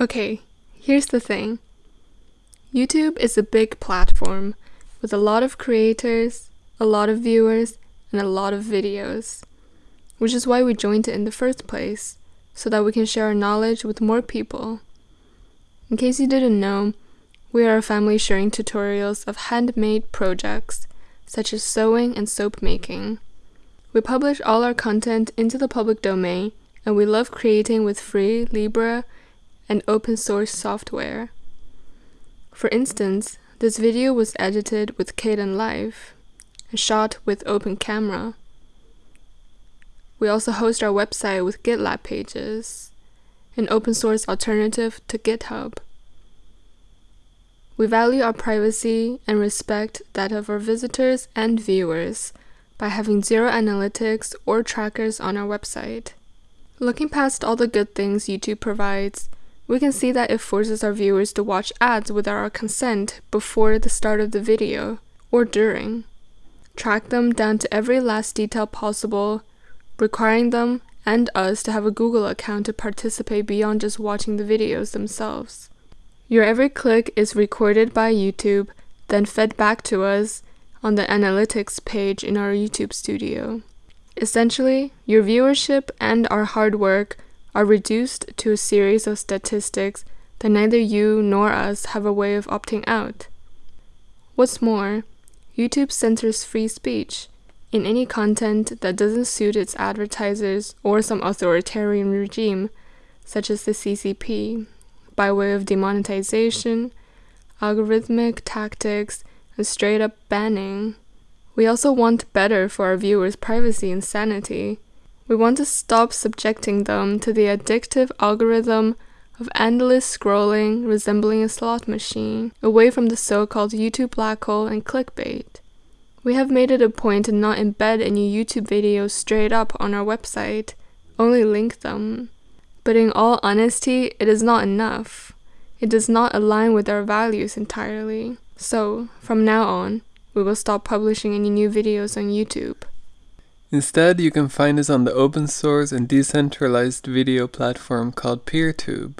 Okay, here's the thing. YouTube is a big platform with a lot of creators, a lot of viewers, and a lot of videos, which is why we joined it in the first place, so that we can share our knowledge with more people. In case you didn't know, we are a family sharing tutorials of handmade projects, such as sewing and soap making. We publish all our content into the public domain, and we love creating with free Libre and open source software. For instance, this video was edited with Kdenlive and shot with Open Camera. We also host our website with GitLab pages, an open source alternative to GitHub. We value our privacy and respect that of our visitors and viewers by having zero analytics or trackers on our website. Looking past all the good things YouTube provides, we can see that it forces our viewers to watch ads without our consent before the start of the video or during. Track them down to every last detail possible, requiring them and us to have a Google account to participate beyond just watching the videos themselves. Your every click is recorded by YouTube, then fed back to us on the analytics page in our YouTube studio. Essentially, your viewership and our hard work are reduced to a series of statistics that neither you nor us have a way of opting out. What's more, YouTube censors free speech in any content that doesn't suit its advertisers or some authoritarian regime, such as the CCP, by way of demonetization, algorithmic tactics, and straight up banning. We also want better for our viewers' privacy and sanity. We want to stop subjecting them to the addictive algorithm of endless scrolling resembling a slot machine, away from the so called YouTube black hole and clickbait. We have made it a point to not embed any YouTube videos straight up on our website, only link them. But in all honesty, it is not enough. It does not align with our values entirely. So, from now on, we will stop publishing any new videos on YouTube. Instead, you can find us on the open source and decentralized video platform called PeerTube.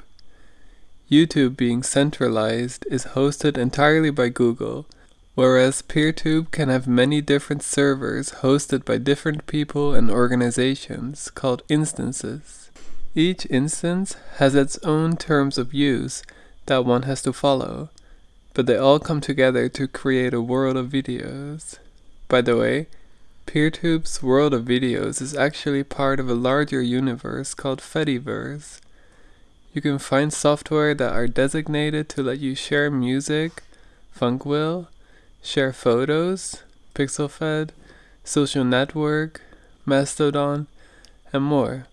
YouTube being centralized is hosted entirely by Google, whereas PeerTube can have many different servers hosted by different people and organizations called instances. Each instance has its own terms of use that one has to follow, but they all come together to create a world of videos. By the way, PeerTube's world of videos is actually part of a larger universe called Fediverse. You can find software that are designated to let you share music, Funkwhale, share photos, PixelFed, Social Network, Mastodon, and more.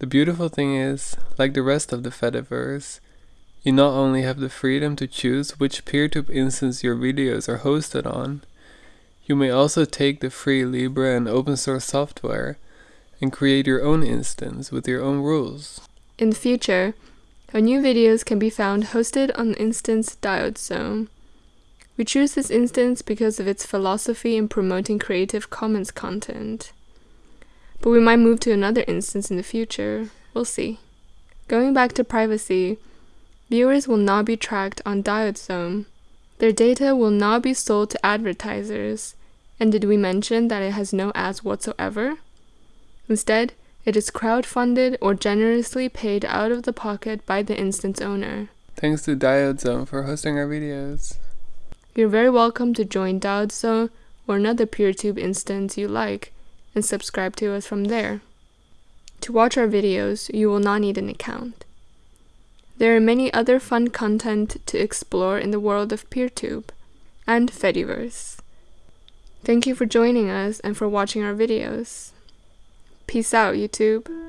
The beautiful thing is, like the rest of the Fediverse, you not only have the freedom to choose which PeerTube instance your videos are hosted on, you may also take the free Libre and open source software and create your own instance with your own rules. In the future, our new videos can be found hosted on the instance Diode Zone. We choose this instance because of its philosophy in promoting Creative Commons content. But we might move to another instance in the future. We'll see. Going back to privacy, viewers will not be tracked on Diode Zone. Their data will not be sold to advertisers, and did we mention that it has no ads whatsoever? Instead, it is crowdfunded or generously paid out of the pocket by the instance owner. Thanks to Diode Zone for hosting our videos. You're very welcome to join Diode Zone or another PeerTube instance you like and subscribe to us from there. To watch our videos, you will not need an account. There are many other fun content to explore in the world of PeerTube and Fediverse. Thank you for joining us and for watching our videos. Peace out, YouTube.